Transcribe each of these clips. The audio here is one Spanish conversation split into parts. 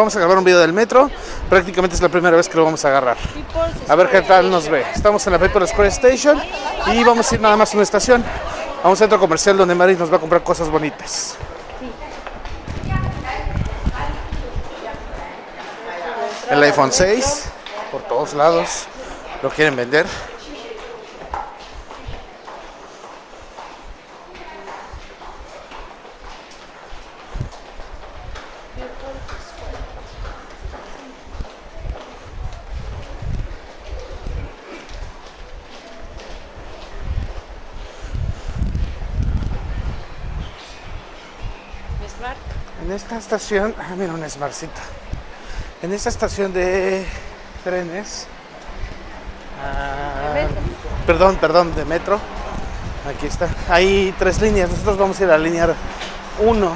vamos a grabar un video del metro. Prácticamente es la primera vez que lo vamos a agarrar. A ver qué tal nos ve. Estamos en la Paper Square Station y vamos a ir nada más a una estación. A un centro comercial donde Mari nos va a comprar cosas bonitas. El iPhone 6 por todos lados lo quieren vender. En esta estación, ah, mira una smartcita. En esta estación de trenes, ah, perdón, perdón, de metro, aquí está. Hay tres líneas, nosotros vamos a ir a la línea 1.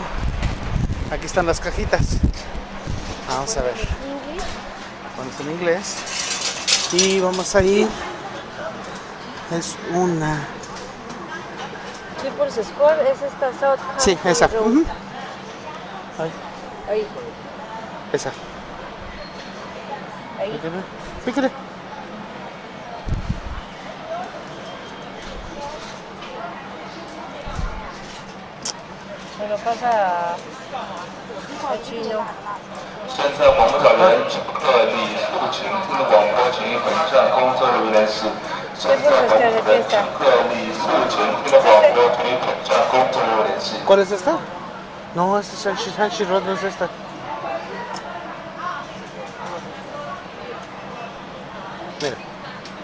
Aquí están las cajitas. Vamos a ver, vamos en inglés. Y vamos a ir, es una, People's Square es esta South sí, 可以。Esa. Ahí. Pícale. 现在广播员的李素琴听广播，请一回站，工作人员是现在广播素琴听广播，请一回站，工作人员联系。No, esta es Shanxi, Shanxi Road, no es esta. Mira,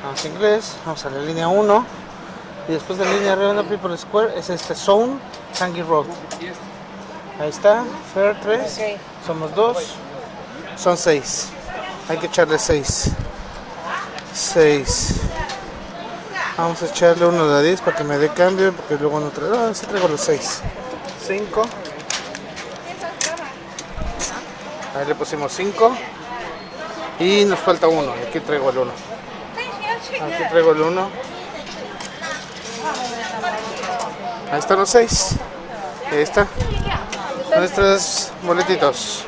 vamos en inglés, vamos a la línea 1 y después de la línea redonda People Square es este Zone Hangi Road. Ahí está, Fair 3, Ok. somos 2, son 6. Hay que echarle 6. 6. Vamos a echarle uno de 10 para que me dé cambio, porque luego no traigo, no, sí traigo los 6. 5. Ahí le pusimos 5. Y nos falta uno. Aquí traigo el 1. Aquí traigo el 1. Ahí están los 6. Ahí está. Nuestros boletitos.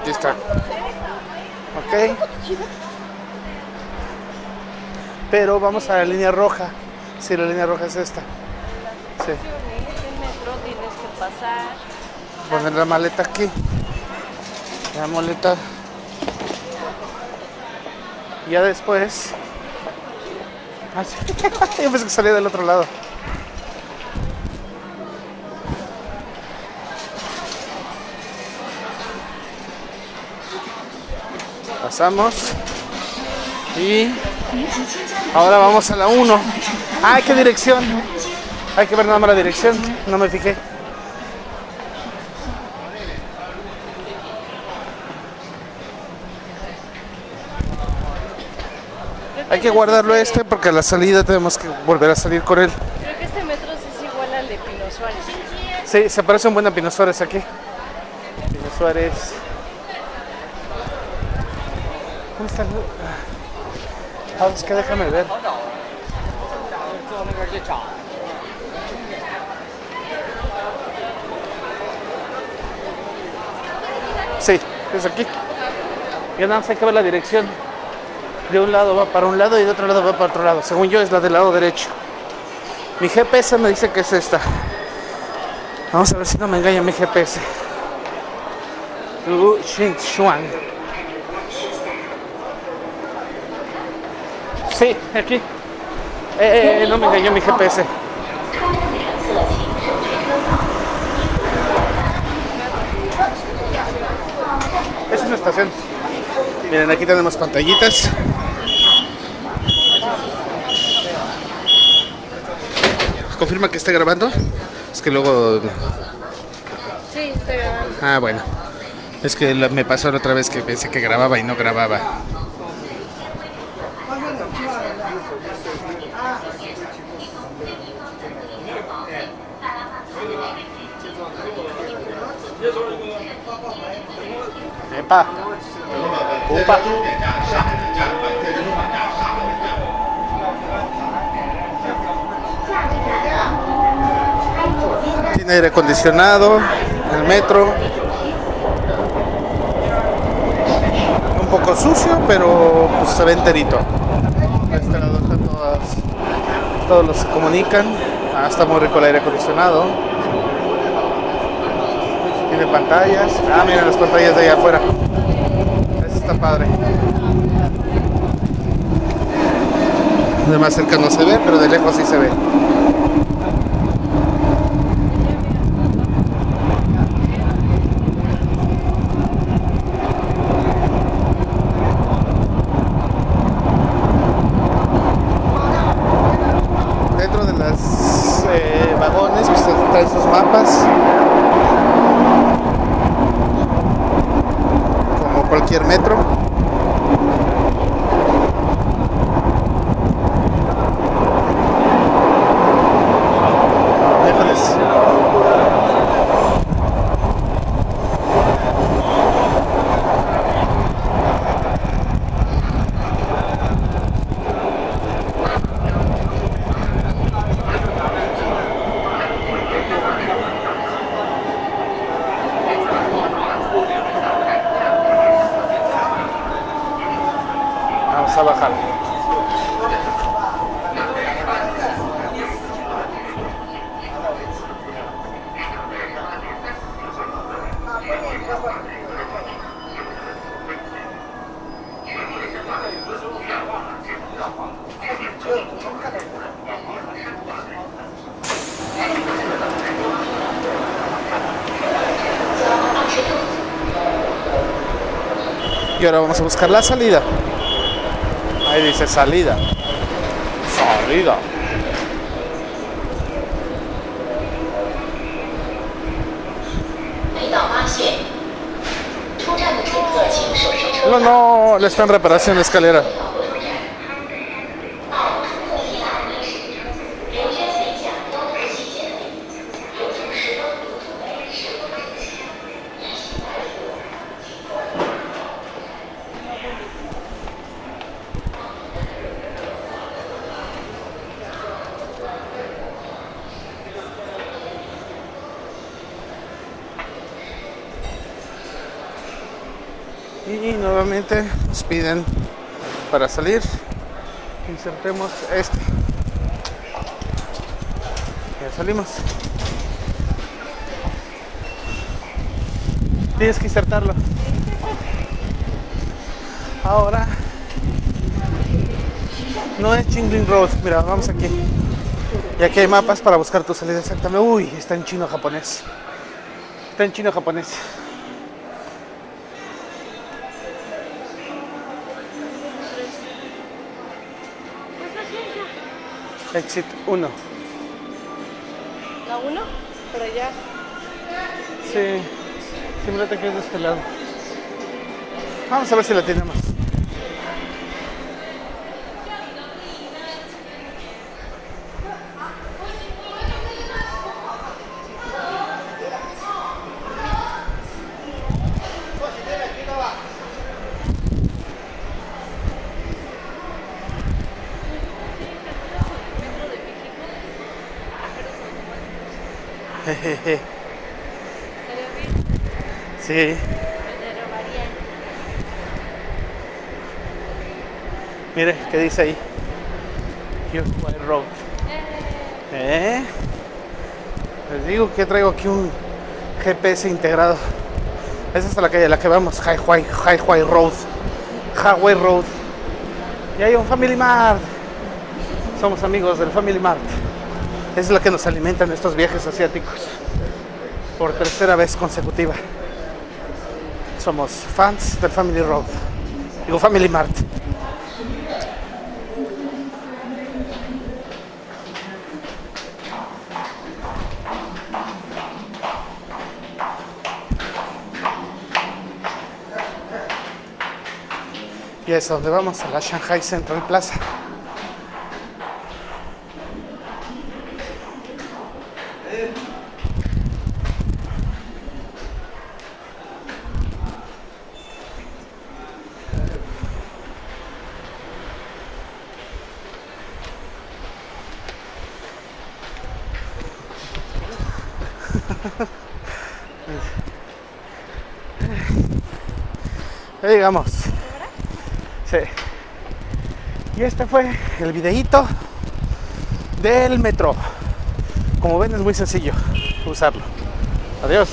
Aquí está. Ok. Pero vamos a la línea roja. Sí, la línea roja es esta. Sí. Poner la maleta aquí. La maleta. Y ya después. Ah. Yo pensé que salía del otro lado. Pasamos. Y ahora vamos a la 1. ¡Ay, qué dirección! Hay que ver nada más la dirección. No me fijé. Hay que guardarlo este porque a la salida tenemos que volver a salir con él. Creo que este metro sí es igual al de Pino Suárez. Sí, se parece un buen a Pino Suárez aquí. Pino Suárez. ¿Dónde está el.? Ah, es que déjame ver. Sí, es aquí. Y nada más hay que ver la dirección. De un lado va para un lado y de otro lado va para otro lado. Según yo es la del lado derecho. Mi GPS me dice que es esta. Vamos a ver si no me engaña mi GPS. Lu Xuan. Sí, aquí. Eh, eh, eh, no me engañó mi GPS. Es una estación. Miren, aquí tenemos pantallitas. Confirma que está grabando. Es que luego Sí, está grabando. Ah, bueno. Es que me pasó la otra vez que pensé que grababa y no grababa. Epa. Upa. Tiene aire acondicionado, el metro. poco sucio, pero pues, se ve enterito. Este lado todos los se comunican. Ah, está muy rico el aire acondicionado. Tiene pantallas. Ah, mira las pantallas de allá afuera. Eso está padre. De más cerca no se ve, pero de lejos sí se ve. Dentro de los vagones pues, traen sus mapas. Como cualquier metro. Híjoles. Vamos a. Y ahora vamos a buscar la salida. Ahí dice salida. Salida. No, no, le están reparando la escalera. Nos piden para salir. Insertemos este. Ya salimos. Tienes que insertarlo. Ahora no es Chingling Road. Mira, vamos aquí. Y aquí hay mapas para buscar tu salida exactamente. Uy, está en chino japonés. Está en chino japonés. Exit 1. ¿La 1? Por allá. Sí. Simulate que es de este lado. Vamos a ver si la tenemos. Sí. Mire, ¿qué dice ahí? White Road. ¿Eh? Les digo que traigo aquí un GPS integrado. Esa es la calle a la que vamos, Highway, Highway Road. Highway Road. Y hay un Family Mart. Somos amigos del Family Mart. Es la que nos alimentan estos viajes asiáticos. Por tercera vez consecutiva. Somos fans del Family Road. Digo Family Mart. Y es donde vamos, a la Shanghai Central Plaza. Ya llegamos. Sí. Y este fue el videíto del metro. Como ven es muy sencillo usarlo. Adiós.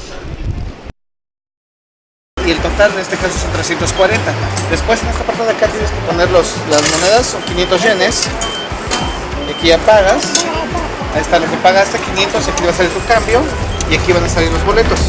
Y el total en este caso son 340. Después en esta parte de acá tienes que poner los, las monedas, son 500 yenes. Y aquí ya pagas. Ahí está lo que pagaste, 500, aquí va a salir tu cambio. Y aquí van a salir los boletos.